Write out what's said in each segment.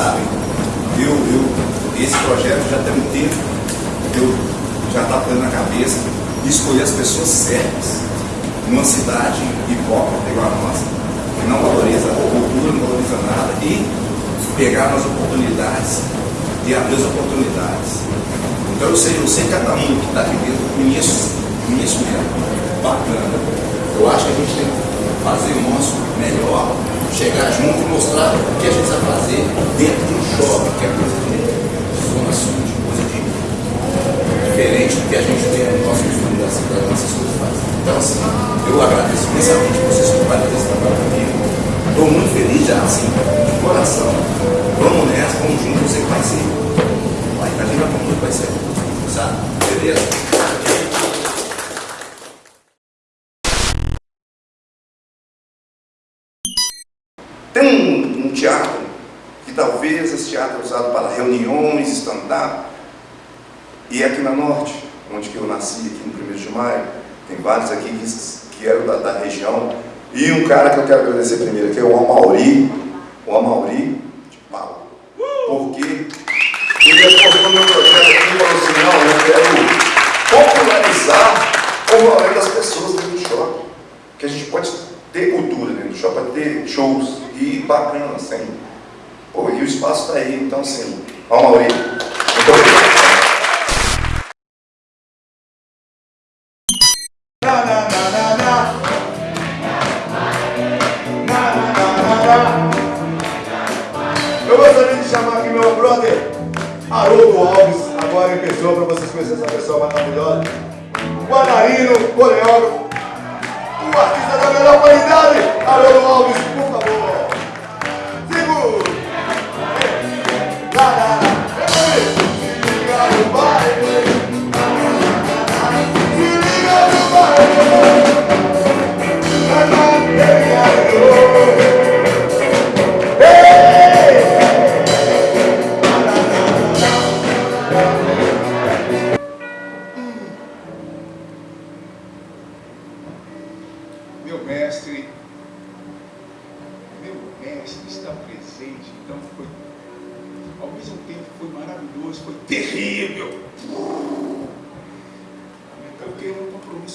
Sabem, eu, eu, esse projeto já tem um tempo, eu já estava tendo na cabeça de escolher as pessoas certas numa cidade hipócrita igual a nossa, que não valoriza a cultura, não valoriza nada, e pegar as oportunidades e abrir as oportunidades. Então eu sei, eu sei cada um que está aqui dentro, conheço, conheço mesmo. Bacana. Eu acho que a gente tem que fazer o nosso melhor, chegar junto e mostrar o que a gente vai fazer dentro de um shopping, que é coisa de zona sul, Tem um, um, teatro, que talvez esse teatro é usado para reuniões, stand-up, e é aqui na Norte, onde que eu nasci, aqui no 1 de Maio, tem vários aqui que, que eram da, da, região, e um cara que eu quero agradecer primeiro, que é o Amauri, de Paulo, porque ele respondeu no meu projeto aqui e falou assim, não, eu quero popularizar o valor das pessoas dentro do shopping, que a gente pode ter cultura dentro do shopping, ter shows, e bacana, assim. Pô, e o espaço está aí, então assim, ó Mauri, muito. Eu gostaria de chamar aqui meu brother Haroldo Alves, agora em pessoa, para vocês conhecerem essa pessoa maravilhosa. Guararino, coreógrafo, o artista da melhor qualidade, Haroldo Alves,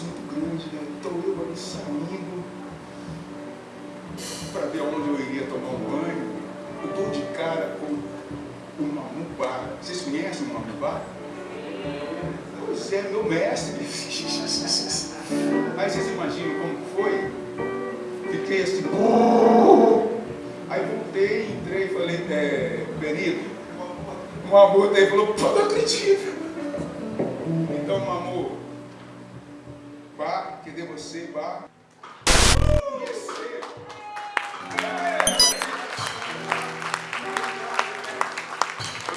muito grande, né? Então eu ali saindo para ver onde eu iria tomar um banho, eu dou de cara com o Mamu Bar. Vocês conhecem o Mamu Bar? Pois é, meu mestre. Aí vocês imaginam como foi? Fiquei assim. Aí voltei, entrei e falei, é, Benito, o amor daí falou, pô, não acredito.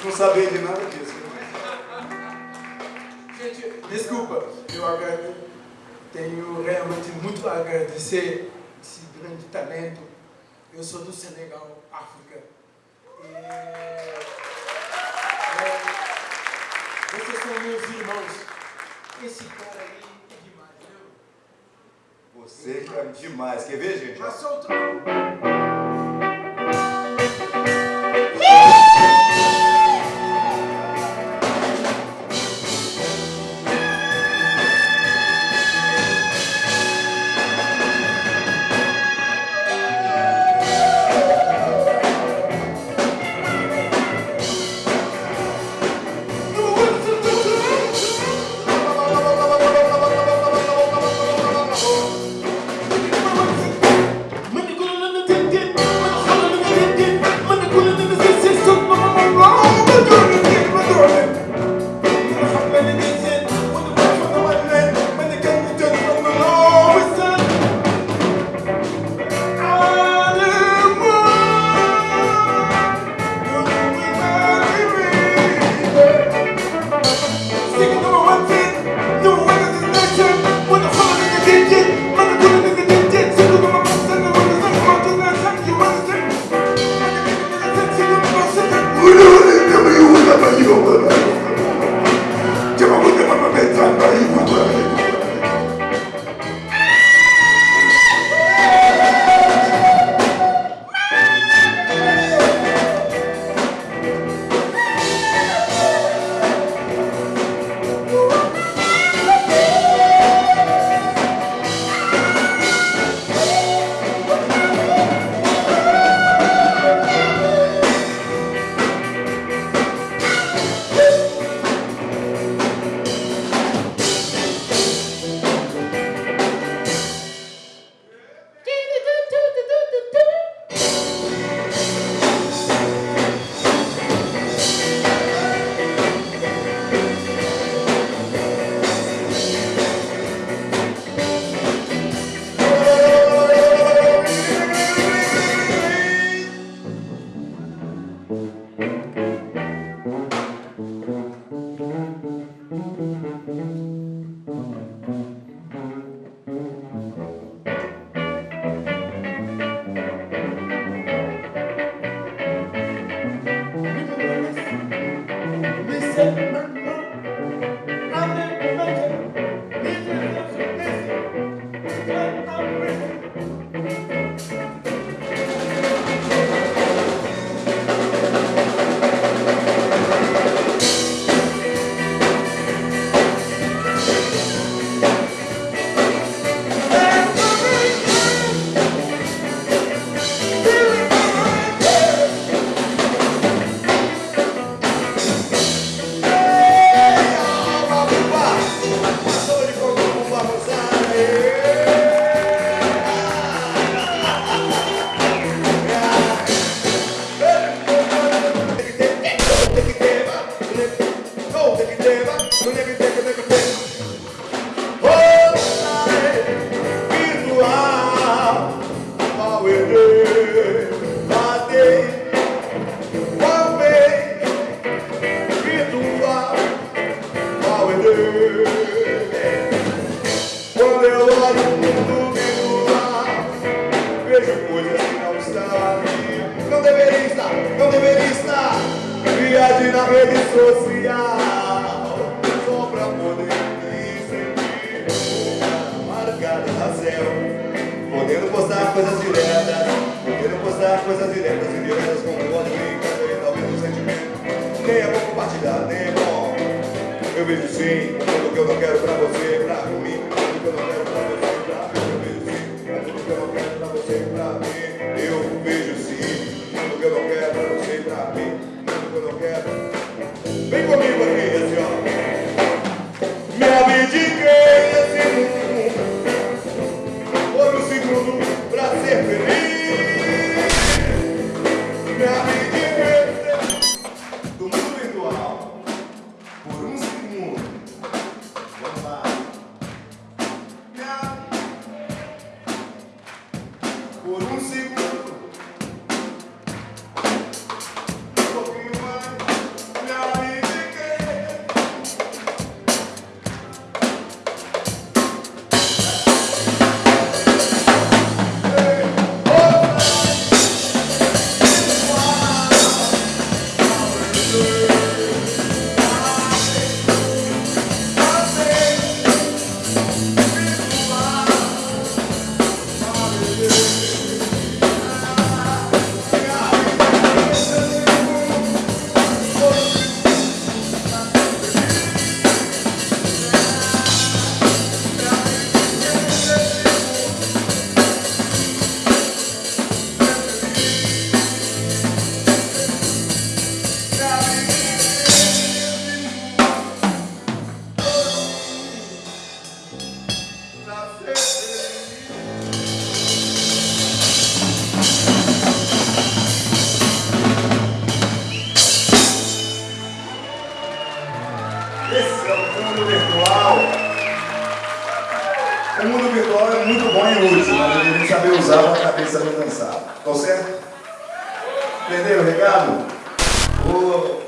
Não sabia de nada disso. Gente, desculpa, eu agradeço. Tenho realmente muito a agradecer esse grande talento. Eu sou do Senegal, África. E, é, vocês são meus irmãos. Esse cara aí é demais, viu? Você é demais. Quer ver, gente? Solta. Mani rede social só pra poder me sentir na céu. Podendo postar coisas diretas, podendo postar coisas diretas e diretas com voto e também talvez um sentimento. Nem é bom compartilhar, nem é bom. Eu vejo sim, tudo que eu não quero Esse é o mundo virtual. O mundo virtual é muito bom e útil, mas a gente tem que saber usar para a cabeça não dançar. Tá certo? Entenderam o recado? Ô,